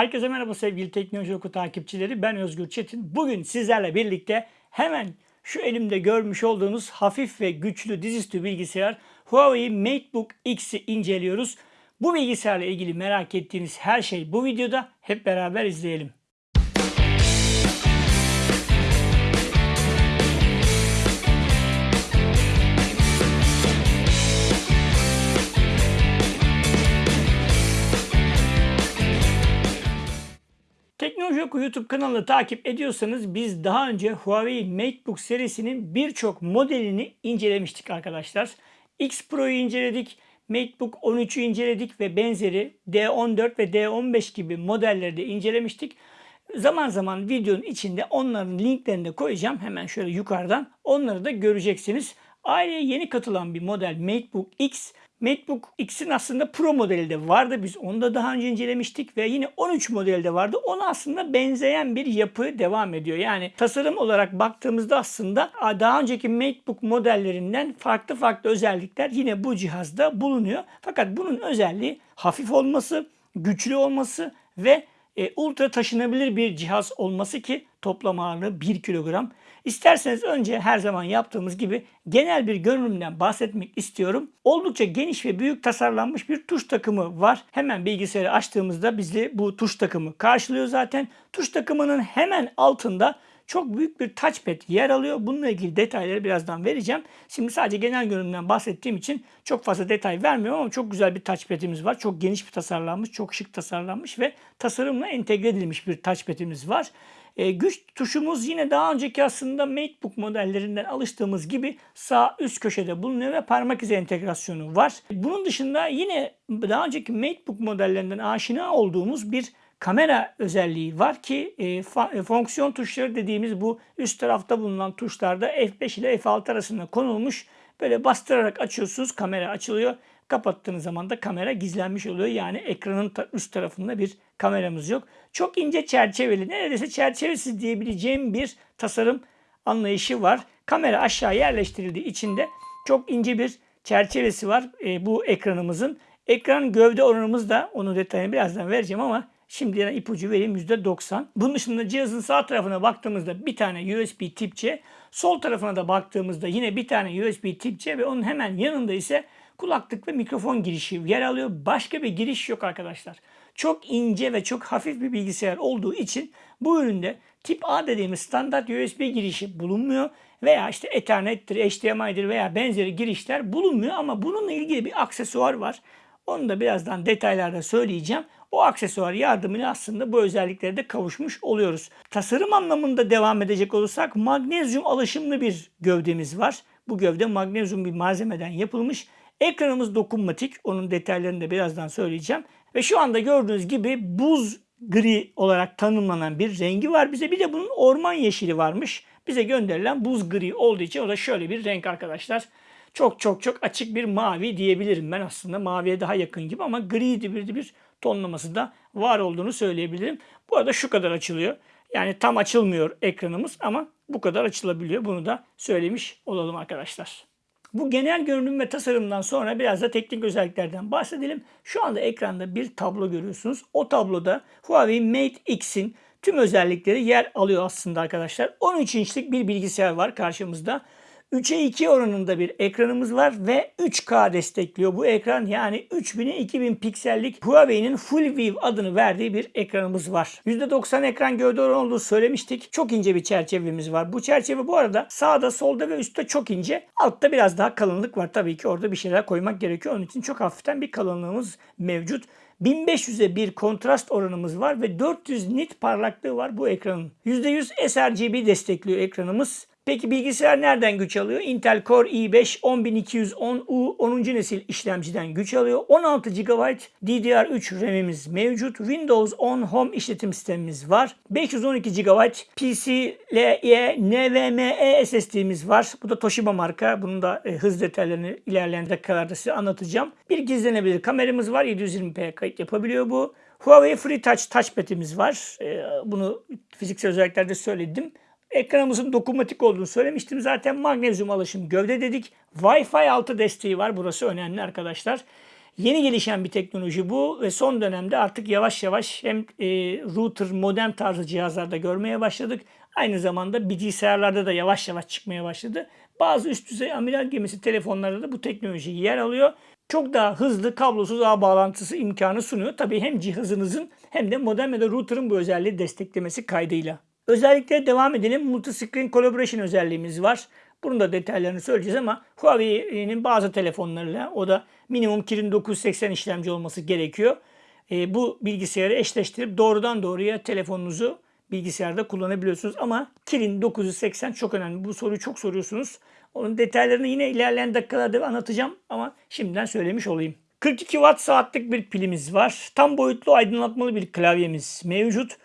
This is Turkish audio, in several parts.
Herkese merhaba sevgili Teknoloji Oku takipçileri. Ben Özgür Çetin. Bugün sizlerle birlikte hemen şu elimde görmüş olduğunuz hafif ve güçlü dizüstü bilgisayar Huawei MateBook X'i inceliyoruz. Bu bilgisayarla ilgili merak ettiğiniz her şey bu videoda. Hep beraber izleyelim. Teknoloji Oku YouTube kanalını takip ediyorsanız biz daha önce Huawei MateBook serisinin birçok modelini incelemiştik arkadaşlar. X Pro'yu inceledik, MateBook 13'ü inceledik ve benzeri D14 ve D15 gibi modelleri de incelemiştik. Zaman zaman videonun içinde onların linklerini de koyacağım. Hemen şöyle yukarıdan onları da göreceksiniz. Aileye yeni katılan bir model MateBook X MacBook X'in aslında Pro modeli de vardı. Biz onu da daha önce incelemiştik ve yine 13 modeli de vardı. Ona aslında benzeyen bir yapı devam ediyor. Yani tasarım olarak baktığımızda aslında daha önceki MacBook modellerinden farklı farklı özellikler yine bu cihazda bulunuyor. Fakat bunun özelliği hafif olması, güçlü olması ve e, ultra taşınabilir bir cihaz olması ki toplam ağırlığı 1 kilogram. İsterseniz önce her zaman yaptığımız gibi genel bir görünümden bahsetmek istiyorum. Oldukça geniş ve büyük tasarlanmış bir tuş takımı var. Hemen bilgisayarı açtığımızda bizi bu tuş takımı karşılıyor zaten. Tuş takımının hemen altında çok büyük bir touchpad yer alıyor. Bununla ilgili detayları birazdan vereceğim. Şimdi sadece genel görünümden bahsettiğim için çok fazla detay vermiyorum ama çok güzel bir touchpad'imiz var. Çok geniş bir tasarlanmış, çok şık tasarlanmış ve tasarımla entegre edilmiş bir touchpad'imiz var. E, güç tuşumuz yine daha önceki aslında MateBook modellerinden alıştığımız gibi sağ üst köşede bulunuyor ve parmak izi entegrasyonu var. Bunun dışında yine daha önceki MateBook modellerinden aşina olduğumuz bir kamera özelliği var ki e, e, fonksiyon tuşları dediğimiz bu üst tarafta bulunan tuşlarda F5 ile F6 arasında konulmuş. Böyle bastırarak açıyorsunuz kamera açılıyor. Kapattığınız zaman da kamera gizlenmiş oluyor. Yani ekranın üst tarafında bir kameramız yok. Çok ince çerçeveli, neredeyse çerçevesiz diyebileceğim bir tasarım anlayışı var. Kamera aşağı yerleştirildiği içinde çok ince bir çerçevesi var e, bu ekranımızın. Ekran gövde oranımız da onun detayını birazdan vereceğim ama Şimdiden ipucu vereyim %90. Bunun dışında cihazın sağ tarafına baktığımızda bir tane USB tip C, sol tarafına da baktığımızda yine bir tane USB tip C ve onun hemen yanında ise kulaklık ve mikrofon girişi yer alıyor. Başka bir giriş yok arkadaşlar. Çok ince ve çok hafif bir bilgisayar olduğu için bu üründe tip A dediğimiz standart USB girişi bulunmuyor veya işte Ethernet'tir, HDMI'dir veya benzeri girişler bulunmuyor ama bununla ilgili bir aksesuar var. Onu da birazdan detaylarda söyleyeceğim. O aksesuar yardımıyla aslında bu özelliklere de kavuşmuş oluyoruz. Tasarım anlamında devam edecek olursak magnezyum alaşımlı bir gövdemiz var. Bu gövde magnezyum bir malzemeden yapılmış. Ekranımız dokunmatik. Onun detaylarını da birazdan söyleyeceğim. Ve şu anda gördüğünüz gibi buz gri olarak tanımlanan bir rengi var bize. Bir de bunun orman yeşili varmış. Bize gönderilen buz gri olduğu için o da şöyle bir renk arkadaşlar çok çok çok açık bir mavi diyebilirim ben aslında. Maviye daha yakın gibi ama gri bir, bir tonlaması da var olduğunu söyleyebilirim. Bu arada şu kadar açılıyor. Yani tam açılmıyor ekranımız ama bu kadar açılabiliyor. Bunu da söylemiş olalım arkadaşlar. Bu genel görünüm ve tasarımdan sonra biraz da teknik özelliklerden bahsedelim. Şu anda ekranda bir tablo görüyorsunuz. O tabloda Huawei Mate X'in tüm özellikleri yer alıyor aslında arkadaşlar. 13 inçlik bir bilgisayar var karşımızda. 3'e 2 oranında bir ekranımız var ve 3K destekliyor bu ekran. Yani 3000'e 2000 piksellik Huawei'nin Full View adını verdiği bir ekranımız var. %90 ekran gövde oranı olduğu söylemiştik. Çok ince bir çerçevemiz var. Bu çerçeve bu arada sağda, solda ve üstte çok ince. Altta biraz daha kalınlık var. Tabii ki orada bir şeyler koymak gerekiyor. Onun için çok hafiften bir kalınlığımız mevcut. 1500'e bir kontrast oranımız var ve 400 nit parlaklığı var bu ekranın. %100 sRGB destekliyor ekranımız. Peki bilgisayar nereden güç alıyor? Intel Core i5 10210U 10. nesil işlemciden güç alıyor. 16 GB DDR3 RAM'imiz mevcut. Windows 10 Home işletim sistemimiz var. 512 GB PCIe NVMe SSD'miz var. Bu da Toshiba marka. Bunun da e, hız detaylarını ilerleyen dakikalarda size anlatacağım. Bir gizlenebilir kameramız var. 720p kayıt yapabiliyor bu. Huawei FreeTouch touchpad'imiz var. E, bunu fiziksel özelliklerde söyledim. Ekranımızın dokunmatik olduğunu söylemiştim. Zaten magnezyum alaşım gövde dedik. Wi-Fi 6 desteği var. Burası önemli arkadaşlar. Yeni gelişen bir teknoloji bu ve son dönemde artık yavaş yavaş hem e, router, modem tarzı cihazlarda görmeye başladık. Aynı zamanda bilgisayarlarda da yavaş yavaş çıkmaya başladı. Bazı üst düzey amiral gemisi telefonlarda da bu teknoloji yer alıyor. Çok daha hızlı kablosuz ağ bağlantısı imkanı sunuyor. Tabii hem cihazınızın hem de modem ya da router'ın bu özelliği desteklemesi kaydıyla. Özellikle devam edelim. Multi-Screen Collaboration özelliğimiz var. Bunun da detaylarını söyleyeceğiz ama Huawei'nin bazı telefonlarıyla o da minimum Kirin 980 işlemci olması gerekiyor. E, bu bilgisayarı eşleştirip doğrudan doğruya telefonunuzu bilgisayarda kullanabiliyorsunuz. Ama Kirin 980 çok önemli. Bu soruyu çok soruyorsunuz. Onun detaylarını yine ilerleyen dakikalarda anlatacağım ama şimdiden söylemiş olayım. 42 watt saatlik bir pilimiz var. Tam boyutlu aydınlatmalı bir klavyemiz mevcut.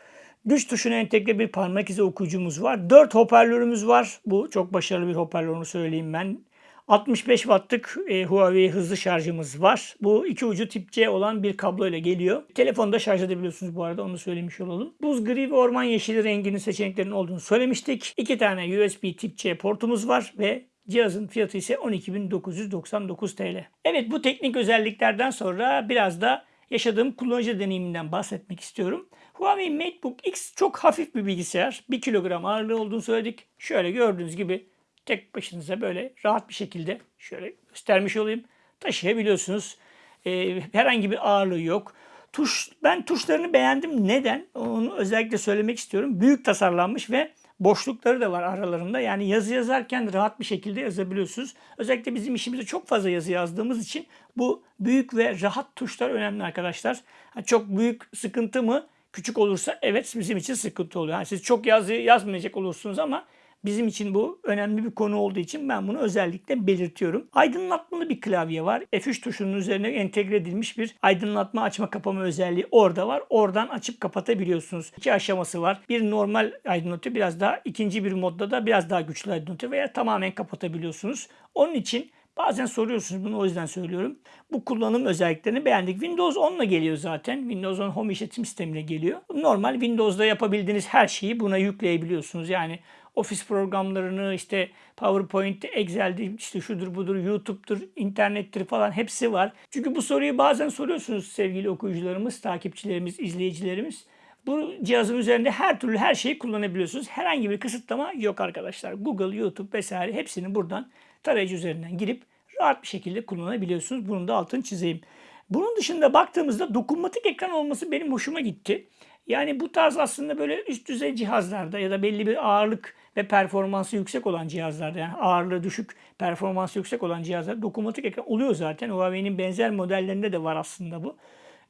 Güç tuşuna entegre bir parmak izi okuyucumuz var. 4 hoparlörümüz var. Bu çok başarılı bir hoparlör onu söyleyeyim ben. 65 wattlık e, Huawei hızlı şarjımız var. Bu iki ucu tip C olan bir kablo ile geliyor. Telefonda şarj edebiliyorsunuz bu arada onu söylemiş olalım. Buz gri ve orman yeşili renginin seçeneklerinin olduğunu söylemiştik. İki tane USB tip C portumuz var ve Cihazın fiyatı ise 12.999 TL. Evet bu teknik özelliklerden sonra biraz da yaşadığım kullanıcı deneyiminden bahsetmek istiyorum. Huawei MateBook X çok hafif bir bilgisayar. 1 kilogram ağırlığı olduğunu söyledik. Şöyle gördüğünüz gibi tek başınıza böyle rahat bir şekilde şöyle göstermiş olayım. Taşıyabiliyorsunuz. Ee, herhangi bir ağırlığı yok. Tuş, ben tuşlarını beğendim. Neden? Onu özellikle söylemek istiyorum. Büyük tasarlanmış ve boşlukları da var aralarında. Yani yazı yazarken rahat bir şekilde yazabiliyorsunuz. Özellikle bizim işimizde çok fazla yazı yazdığımız için bu büyük ve rahat tuşlar önemli arkadaşlar. Çok büyük sıkıntı mı? Küçük olursa evet bizim için sıkıntı oluyor. Yani siz çok yazı yazmayacak olursunuz ama Bizim için bu önemli bir konu olduğu için ben bunu özellikle belirtiyorum. Aydınlatmalı bir klavye var. F3 tuşunun üzerine entegre edilmiş bir aydınlatma açma kapama özelliği orada var. Oradan açıp kapatabiliyorsunuz. İki aşaması var. Bir normal aydınlatıyor biraz daha ikinci bir modda da biraz daha güçlü aydınlatıyor veya tamamen kapatabiliyorsunuz. Onun için Bazen soruyorsunuz bunu o yüzden söylüyorum. Bu kullanım özelliklerini beğendik. Windows 10 ile geliyor zaten. Windows 10 Home işletim sistemiyle geliyor. Normal Windows'da yapabildiğiniz her şeyi buna yükleyebiliyorsunuz. Yani ofis programlarını işte PowerPoint, Excel'de işte şudur budur, YouTube'dur, internettir falan hepsi var. Çünkü bu soruyu bazen soruyorsunuz sevgili okuyucularımız, takipçilerimiz, izleyicilerimiz. Bu cihazın üzerinde her türlü her şeyi kullanabiliyorsunuz. Herhangi bir kısıtlama yok arkadaşlar. Google, YouTube vesaire hepsini buradan tarayıcı üzerinden girip rahat bir şekilde kullanabiliyorsunuz. Bunun da altını çizeyim. Bunun dışında baktığımızda dokunmatik ekran olması benim hoşuma gitti. Yani bu tarz aslında böyle üst düzey cihazlarda ya da belli bir ağırlık ve performansı yüksek olan cihazlarda yani ağırlığı düşük, performansı yüksek olan cihazlarda dokunmatik ekran oluyor zaten. Huawei'nin benzer modellerinde de var aslında bu.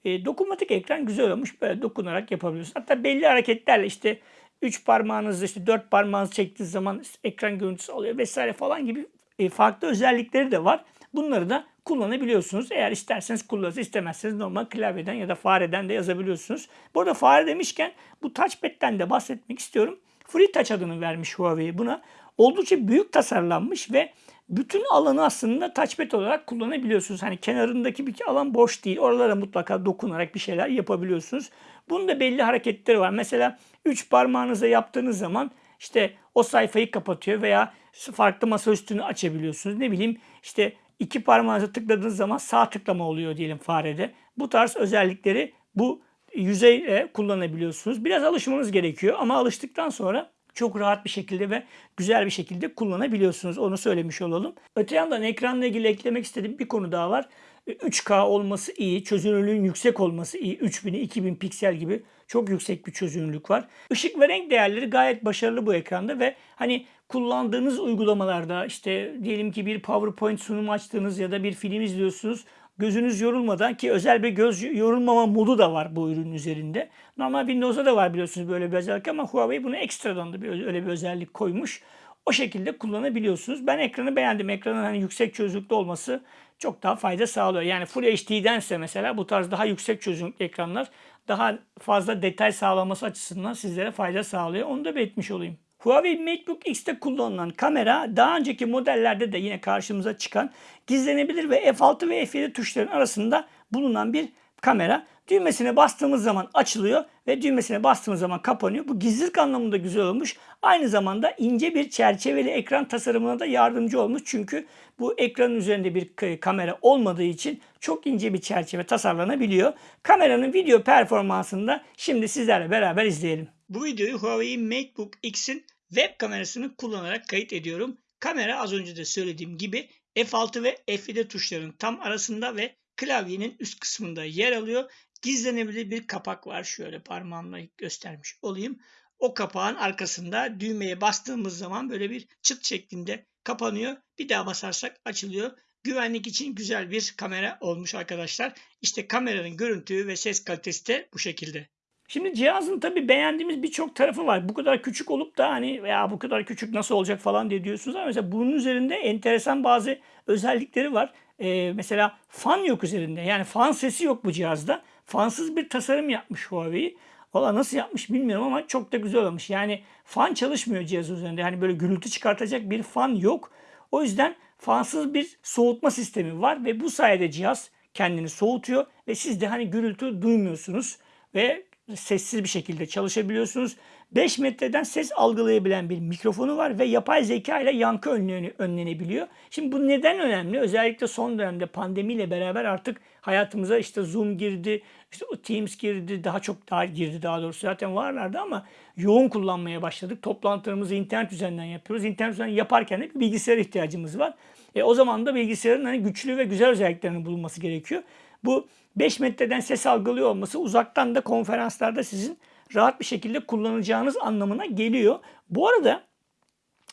E, dokunmatik ekran güzel olmuş. Böyle dokunarak yapabiliyorsunuz. Hatta belli hareketlerle işte 3 parmağınızı işte 4 parmağınızı çektiğiniz zaman ekran görüntüsü oluyor vesaire falan gibi e, farklı özellikleri de var. Bunları da kullanabiliyorsunuz. Eğer isterseniz kullanırsınız, istemezseniz normal klavyeden ya da fareden de yazabiliyorsunuz. Bu arada fare demişken bu touchpad'den de bahsetmek istiyorum. Free Touch adını vermiş Huawei buna. Oldukça büyük tasarlanmış ve bütün alanı aslında touchpad olarak kullanabiliyorsunuz. Hani kenarındaki bir alan boş değil. Oralara mutlaka dokunarak bir şeyler yapabiliyorsunuz. Bunun da belli hareketleri var. Mesela 3 parmağınıza yaptığınız zaman işte o sayfayı kapatıyor veya farklı masa üstünü açabiliyorsunuz. Ne bileyim işte iki parmağınıza tıkladığınız zaman sağ tıklama oluyor diyelim farede. Bu tarz özellikleri bu yüzeyle kullanabiliyorsunuz. Biraz alışmanız gerekiyor ama alıştıktan sonra çok rahat bir şekilde ve güzel bir şekilde kullanabiliyorsunuz. Onu söylemiş olalım. Öte yandan ekranla ilgili eklemek istediğim bir konu daha var. 3K olması iyi, çözünürlüğün yüksek olması iyi. 3000 2000 piksel gibi çok yüksek bir çözünürlük var. Işık ve renk değerleri gayet başarılı bu ekranda ve hani kullandığınız uygulamalarda işte diyelim ki bir PowerPoint sunumu açtığınız ya da bir film izliyorsunuz gözünüz yorulmadan ki özel bir göz yorulmama modu da var bu ürünün üzerinde. Normal Windows'da da var biliyorsunuz böyle bir özellik ama Huawei bunu ekstradan da bir, öyle bir özellik koymuş. O şekilde kullanabiliyorsunuz. Ben ekranı beğendim. Ekranın hani yüksek çözünürlükte olması çok daha fayda sağlıyor. Yani Full HD'dense mesela bu tarz daha yüksek çözünürlüklü ekranlar daha fazla detay sağlaması açısından sizlere fayda sağlıyor. Onu da belirtmiş olayım. Huawei MateBook X'te kullanılan kamera daha önceki modellerde de yine karşımıza çıkan gizlenebilir ve F6 ve F7 tuşların arasında bulunan bir kamera. Düğmesine bastığımız zaman açılıyor ve düğmesine bastığımız zaman kapanıyor. Bu gizlilik anlamında güzel olmuş. Aynı zamanda ince bir çerçeveli ekran tasarımına da yardımcı olmuş. Çünkü bu ekranın üzerinde bir kamera olmadığı için çok ince bir çerçeve tasarlanabiliyor. Kameranın video performansını da şimdi sizlerle beraber izleyelim. Bu videoyu Huawei MateBook X'in web kamerasını kullanarak kayıt ediyorum. Kamera az önce de söylediğim gibi F6 ve F7 tuşlarının tam arasında ve klavyenin üst kısmında yer alıyor. Gizlenebilir bir kapak var. Şöyle parmağımla göstermiş olayım. O kapağın arkasında düğmeye bastığımız zaman böyle bir çıt şeklinde kapanıyor. Bir daha basarsak açılıyor. Güvenlik için güzel bir kamera olmuş arkadaşlar. İşte kameranın görüntü ve ses kalitesi de bu şekilde. Şimdi cihazın tabi beğendiğimiz birçok tarafı var. Bu kadar küçük olup da hani ya bu kadar küçük nasıl olacak falan diye diyorsunuz ama mesela bunun üzerinde enteresan bazı özellikleri var. Ee, mesela fan yok üzerinde. Yani fan sesi yok bu cihazda. Fansız bir tasarım yapmış Huawei. Valla nasıl yapmış bilmiyorum ama çok da güzel olmuş. Yani fan çalışmıyor cihaz üzerinde. Yani böyle gürültü çıkartacak bir fan yok. O yüzden fansız bir soğutma sistemi var ve bu sayede cihaz kendini soğutuyor ve siz de hani gürültü duymuyorsunuz ve sessiz bir şekilde çalışabiliyorsunuz. 5 metreden ses algılayabilen bir mikrofonu var ve yapay zeka ile yankı önlenebiliyor. Şimdi bu neden önemli? Özellikle son dönemde pandemiyle beraber artık hayatımıza işte Zoom girdi, işte Teams girdi, daha çok daha girdi daha doğrusu zaten varlardı ama yoğun kullanmaya başladık. Toplantılarımızı internet üzerinden yapıyoruz. İnternet üzerinden yaparken de bir bilgisayar ihtiyacımız var. E, o zaman da bilgisayarın hani güçlü ve güzel özelliklerinin bulunması gerekiyor. Bu 5 metreden ses algılıyor olması uzaktan da konferanslarda sizin rahat bir şekilde kullanacağınız anlamına geliyor. Bu arada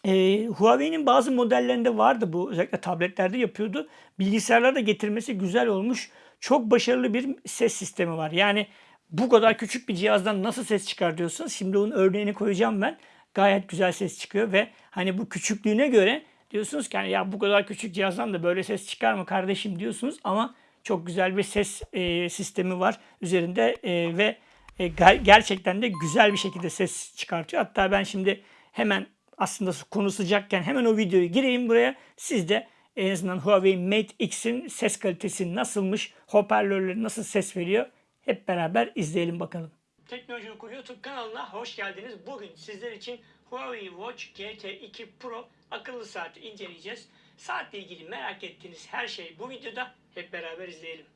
e, Huawei'nin bazı modellerinde vardı bu. Özellikle tabletlerde yapıyordu. Bilgisayarlarda getirmesi güzel olmuş. Çok başarılı bir ses sistemi var. Yani bu kadar küçük bir cihazdan nasıl ses çıkar diyorsunuz. Şimdi onun örneğini koyacağım ben. Gayet güzel ses çıkıyor ve hani bu küçüklüğüne göre diyorsunuz ki hani ya bu kadar küçük cihazdan da böyle ses çıkar mı kardeşim diyorsunuz ama çok güzel bir ses e, sistemi var üzerinde e, ve e, gerçekten de güzel bir şekilde ses çıkartıyor. Hatta ben şimdi hemen aslında konu sıcakken hemen o videoyu gireyim buraya. Siz de en azından Huawei Mate X'in ses kalitesi nasılmış, hoparlörleri nasıl ses veriyor hep beraber izleyelim bakalım. Teknoloji Oku YouTube kanalına hoş geldiniz. Bugün sizler için Huawei Watch GT2 Pro akıllı saati inceleyeceğiz. Saatle ilgili merak ettiğiniz her şey bu videoda hep beraber izleyelim.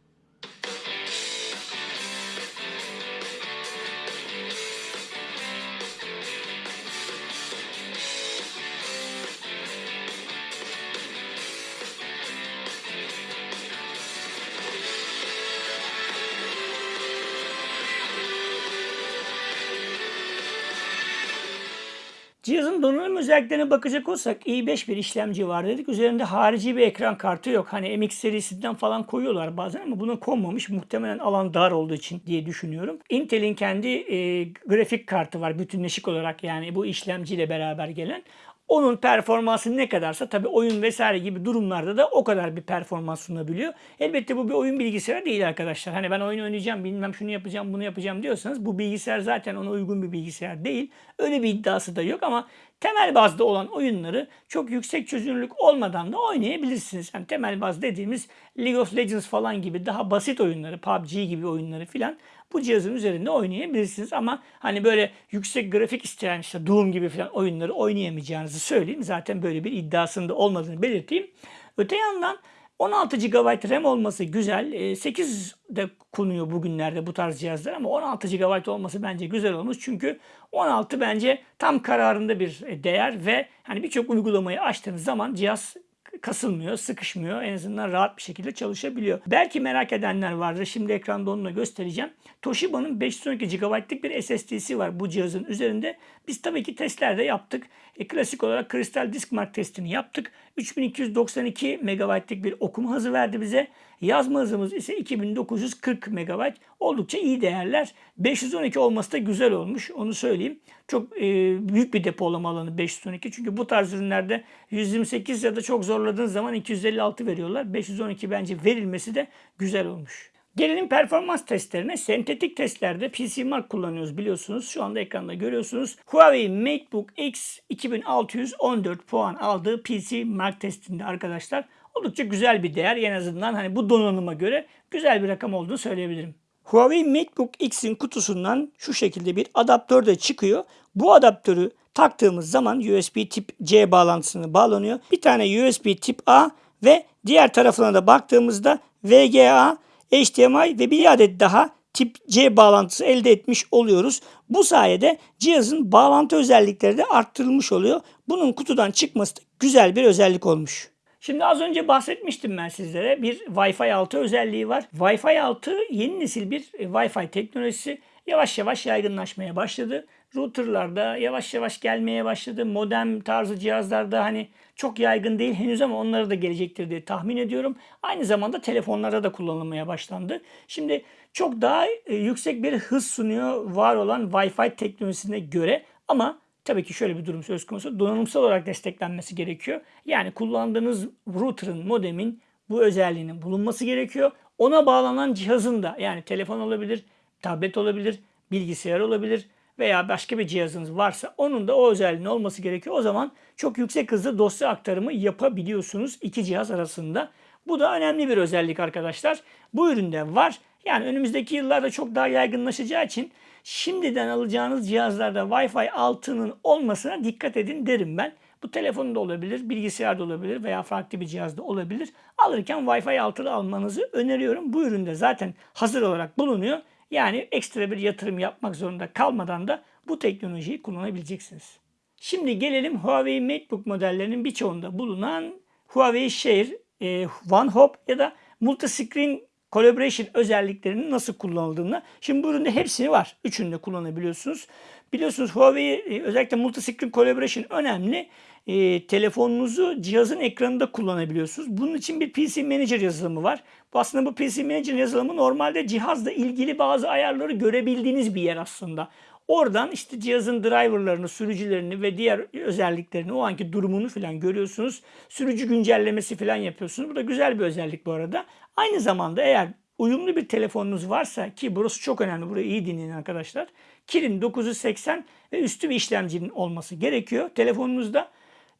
Cihazın donanım özelliklerine bakacak olsak i5 bir işlemci var dedik. Üzerinde harici bir ekran kartı yok. Hani MX serisinden falan koyuyorlar bazen ama buna konmamış. Muhtemelen alan dar olduğu için diye düşünüyorum. Intel'in kendi e, grafik kartı var bütünleşik olarak yani bu işlemciyle beraber gelen. Onun performansı ne kadarsa tabii oyun vesaire gibi durumlarda da o kadar bir performans sunabiliyor. Elbette bu bir oyun bilgisayarı değil arkadaşlar. Hani ben oyun oynayacağım, bilmem şunu yapacağım, bunu yapacağım diyorsanız bu bilgisayar zaten ona uygun bir bilgisayar değil. Öyle bir iddiası da yok ama temel bazda olan oyunları çok yüksek çözünürlük olmadan da oynayabilirsiniz. Yani temel baz dediğimiz League of Legends falan gibi daha basit oyunları, PUBG gibi oyunları filan bu cihazın üzerinde oynayabilirsiniz. Ama hani böyle yüksek grafik isteyen işte Doom gibi falan oyunları oynayamayacağınızı söyleyeyim. Zaten böyle bir iddiasında olmadığını belirteyim. Öte yandan 16 GB RAM olması güzel. 8 ee, de konuyor bugünlerde bu tarz cihazlar ama 16 GB olması bence güzel olmuş. Çünkü 16 bence tam kararında bir değer ve hani birçok uygulamayı açtığınız zaman cihaz kasılmıyor, sıkışmıyor. En azından rahat bir şekilde çalışabiliyor. Belki merak edenler vardır. Şimdi ekranda onu da göstereceğim. Toshiba'nın 512 GB'lık bir SSD'si var bu cihazın üzerinde. Biz tabii ki testlerde yaptık. E, klasik olarak Crystal Disk Mark testini yaptık. 3292 MB'lik bir okuma hızı verdi bize. Yazma hızımız ise 2940 MB. Oldukça iyi değerler. 512 olması da güzel olmuş. Onu söyleyeyim. Çok e, büyük bir depolama alanı 512. Çünkü bu tarz ürünlerde 128 ya da çok zorladığın zaman 256 veriyorlar. 512 bence verilmesi de güzel olmuş. Gelelim performans testlerine. Sentetik testlerde PC Mark kullanıyoruz biliyorsunuz. Şu anda ekranda görüyorsunuz. Huawei MateBook X 2614 puan aldığı PC Mark testinde arkadaşlar. Oldukça güzel bir değer. En azından hani bu donanıma göre güzel bir rakam olduğunu söyleyebilirim. Huawei MateBook X'in kutusundan şu şekilde bir adaptör de çıkıyor. Bu adaptörü taktığımız zaman USB tip C bağlantısını bağlanıyor. Bir tane USB tip A ve diğer tarafına da baktığımızda VGA, HDMI ve bir adet daha tip C bağlantısı elde etmiş oluyoruz. Bu sayede cihazın bağlantı özellikleri de arttırılmış oluyor. Bunun kutudan çıkması da güzel bir özellik olmuş. Şimdi az önce bahsetmiştim ben sizlere. Bir Wi-Fi 6 özelliği var. Wi-Fi 6 yeni nesil bir e, Wi-Fi teknolojisi. Yavaş yavaş yaygınlaşmaya başladı. Routerlarda yavaş yavaş gelmeye başladı. Modem tarzı cihazlarda hani çok yaygın değil henüz ama onları da gelecektir diye tahmin ediyorum. Aynı zamanda telefonlarda da kullanılmaya başlandı. Şimdi çok daha e, yüksek bir hız sunuyor var olan Wi-Fi teknolojisine göre ama tabii ki şöyle bir durum söz konusu. Donanımsal olarak desteklenmesi gerekiyor. Yani kullandığınız router'ın, modemin bu özelliğinin bulunması gerekiyor. Ona bağlanan cihazın da yani telefon olabilir, tablet olabilir, bilgisayar olabilir veya başka bir cihazınız varsa onun da o özelliğinin olması gerekiyor. O zaman çok yüksek hızlı dosya aktarımı yapabiliyorsunuz iki cihaz arasında. Bu da önemli bir özellik arkadaşlar. Bu üründe var. Yani önümüzdeki yıllarda çok daha yaygınlaşacağı için şimdiden alacağınız cihazlarda Wi-Fi 6'nın olmasına dikkat edin derim ben. Bu telefonda olabilir, bilgisayarda olabilir veya farklı bir cihazda olabilir. Alırken Wi-Fi 6'lı almanızı öneriyorum. Bu üründe zaten hazır olarak bulunuyor. Yani ekstra bir yatırım yapmak zorunda kalmadan da bu teknolojiyi kullanabileceksiniz. Şimdi gelelim Huawei MateBook modellerinin birçoğunda bulunan Huawei Share, e, OneHop ya da Multiscreen Collaboration özelliklerinin nasıl kullanıldığını. Şimdi bu üründe hepsini var. Üçünü de kullanabiliyorsunuz. Biliyorsunuz Huawei e, özellikle Multiscreen Collaboration önemli. E, telefonunuzu cihazın ekranında kullanabiliyorsunuz. Bunun için bir PC Manager yazılımı var. Bu aslında bu PC Manager yazılımı normalde cihazla ilgili bazı ayarları görebildiğiniz bir yer aslında. Oradan işte cihazın driverlarını, sürücülerini ve diğer özelliklerini, o anki durumunu falan görüyorsunuz. Sürücü güncellemesi falan yapıyorsunuz. Bu da güzel bir özellik bu arada. Aynı zamanda eğer uyumlu bir telefonunuz varsa ki burası çok önemli. Burayı iyi dinleyin arkadaşlar. Kirin 980 ve üstü bir işlemcinin olması gerekiyor. Telefonunuzda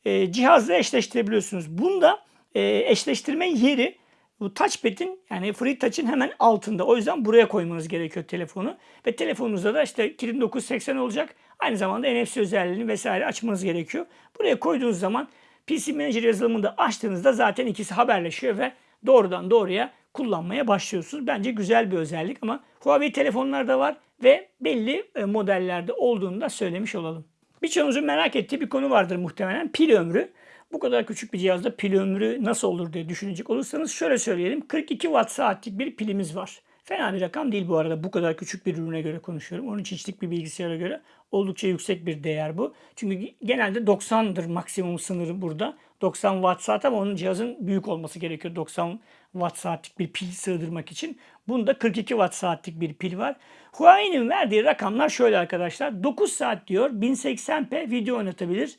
e, cihazla eşleştirebiliyorsunuz. Bunda e, eşleştirme yeri bu touchpad'in yani free touch'ın hemen altında. O yüzden buraya koymanız gerekiyor telefonu. Ve telefonunuzda da işte kirin 980 olacak. Aynı zamanda NFC özelliğini vesaire açmanız gerekiyor. Buraya koyduğunuz zaman PC Manager yazılımını da açtığınızda zaten ikisi haberleşiyor ve doğrudan doğruya kullanmaya başlıyorsunuz. Bence güzel bir özellik ama Huawei telefonlarda var ve belli e, modellerde olduğunu da söylemiş olalım. Birçoğunuzun merak ettiği bir konu vardır muhtemelen pil ömrü. Bu kadar küçük bir cihazda pil ömrü nasıl olur diye düşünecek olursanız şöyle söyleyelim. 42 watt saatlik bir pilimiz var. Fena bir rakam değil bu arada. Bu kadar küçük bir ürüne göre konuşuyorum. 13 inçlik bir bilgisayara göre oldukça yüksek bir değer bu. Çünkü genelde 90'dır maksimum sınırı burada. 90 watt saat ama onun cihazın büyük olması gerekiyor. 90 watt saatlik bir pil sığdırmak için. Bunda 42 watt saatlik bir pil var. Huawei'nin verdiği rakamlar şöyle arkadaşlar. 9 saat diyor 1080p video oynatabilir.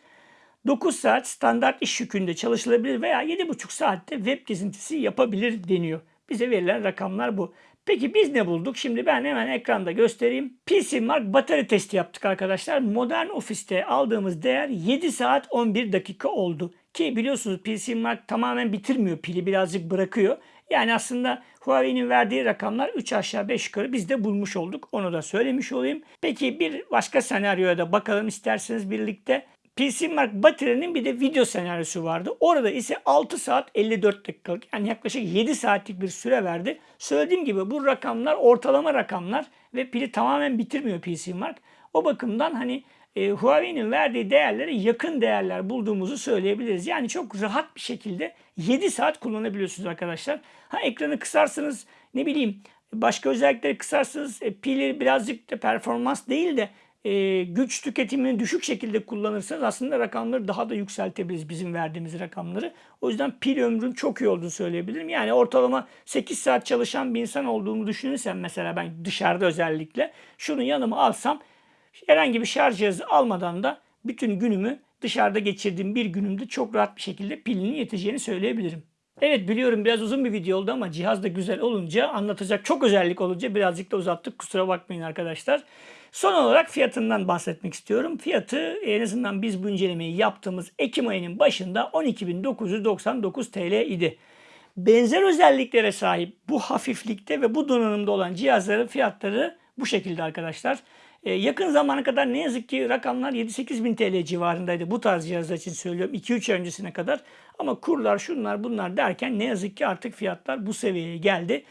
9 saat standart iş yükünde çalışılabilir veya 7,5 saatte web gezintisi yapabilir deniyor. Bize verilen rakamlar bu. Peki biz ne bulduk? Şimdi ben hemen ekranda göstereyim. PC Mark batarya testi yaptık arkadaşlar. Modern ofiste aldığımız değer 7 saat 11 dakika oldu. Ki biliyorsunuz PC Mark tamamen bitirmiyor pili birazcık bırakıyor. Yani aslında Huawei'nin verdiği rakamlar 3 aşağı 5 yukarı biz de bulmuş olduk. Onu da söylemiş olayım. Peki bir başka senaryoya da bakalım isterseniz birlikte. PC Mark Battery'nin bir de video senaryosu vardı. Orada ise 6 saat 54 dakikalık yani yaklaşık 7 saatlik bir süre verdi. Söylediğim gibi bu rakamlar ortalama rakamlar ve pili tamamen bitirmiyor PC Mark. O bakımdan hani e, Huawei'nin verdiği değerlere yakın değerler bulduğumuzu söyleyebiliriz. Yani çok rahat bir şekilde 7 saat kullanabiliyorsunuz arkadaşlar. Ha ekranı kısarsınız ne bileyim başka özellikleri kısarsınız e, pili birazcık da performans değil de e, güç tüketimini düşük şekilde kullanırsanız aslında rakamları daha da yükseltebiliriz bizim verdiğimiz rakamları. O yüzden pil ömrün çok iyi olduğunu söyleyebilirim. Yani ortalama 8 saat çalışan bir insan olduğumu düşünürsem mesela ben dışarıda özellikle şunu yanıma alsam herhangi bir şarj cihazı almadan da bütün günümü dışarıda geçirdiğim bir günümde çok rahat bir şekilde pilinin yeteceğini söyleyebilirim. Evet biliyorum biraz uzun bir video oldu ama cihaz da güzel olunca anlatacak çok özellik olunca birazcık da uzattık kusura bakmayın arkadaşlar. Son olarak fiyatından bahsetmek istiyorum. Fiyatı en azından biz bu incelemeyi yaptığımız Ekim ayının başında 12.999 TL idi. benzer özelliklere sahip bu hafiflikte ve bu donanımda olan cihazların fiyatları bu şekilde arkadaşlar. Ee, yakın zamana kadar ne yazık ki rakamlar 7-8 bin TL civarındaydı. Bu tarz cihazlar için söylüyorum 2-3 ay öncesine kadar. Ama kurlar şunlar bunlar derken ne yazık ki artık fiyatlar bu seviyeye geldi.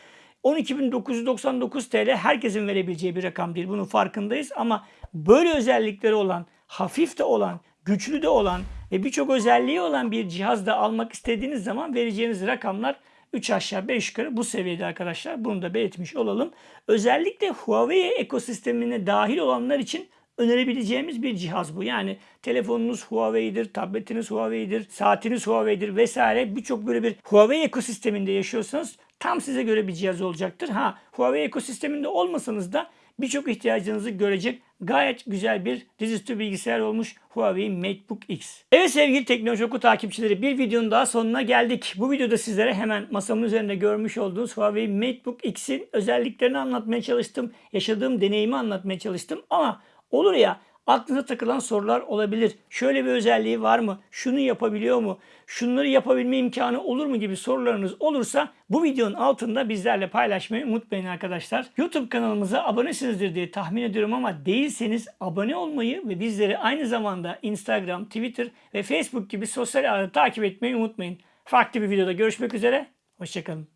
12.999 TL herkesin verebileceği bir rakam değil. Bunun farkındayız ama böyle özellikleri olan, hafif de olan, güçlü de olan ve birçok özelliği olan bir cihaz da almak istediğiniz zaman vereceğiniz rakamlar 3 aşağı 5 yukarı bu seviyede arkadaşlar. Bunu da belirtmiş olalım. Özellikle Huawei ekosistemine dahil olanlar için önerebileceğimiz bir cihaz bu. Yani telefonunuz Huawei'dir, tabletiniz Huawei'dir, saatiniz Huawei'dir vesaire birçok böyle bir Huawei ekosisteminde yaşıyorsanız tam size göre bir cihaz olacaktır. Ha Huawei ekosisteminde olmasanız da birçok ihtiyacınızı görecek gayet güzel bir dizüstü bilgisayar olmuş Huawei MateBook X. Evet sevgili Teknoloji Oku takipçileri bir videonun daha sonuna geldik. Bu videoda sizlere hemen masamın üzerinde görmüş olduğunuz Huawei MateBook X'in özelliklerini anlatmaya çalıştım. Yaşadığım deneyimi anlatmaya çalıştım ama olur ya aklınıza takılan sorular olabilir. Şöyle bir özelliği var mı? Şunu yapabiliyor mu? Şunları yapabilme imkanı olur mu gibi sorularınız olursa bu videonun altında bizlerle paylaşmayı unutmayın arkadaşlar. YouTube kanalımıza abonesinizdir diye tahmin ediyorum ama değilseniz abone olmayı ve bizleri aynı zamanda Instagram, Twitter ve Facebook gibi sosyal ağları takip etmeyi unutmayın. Farklı bir videoda görüşmek üzere. Hoşçakalın.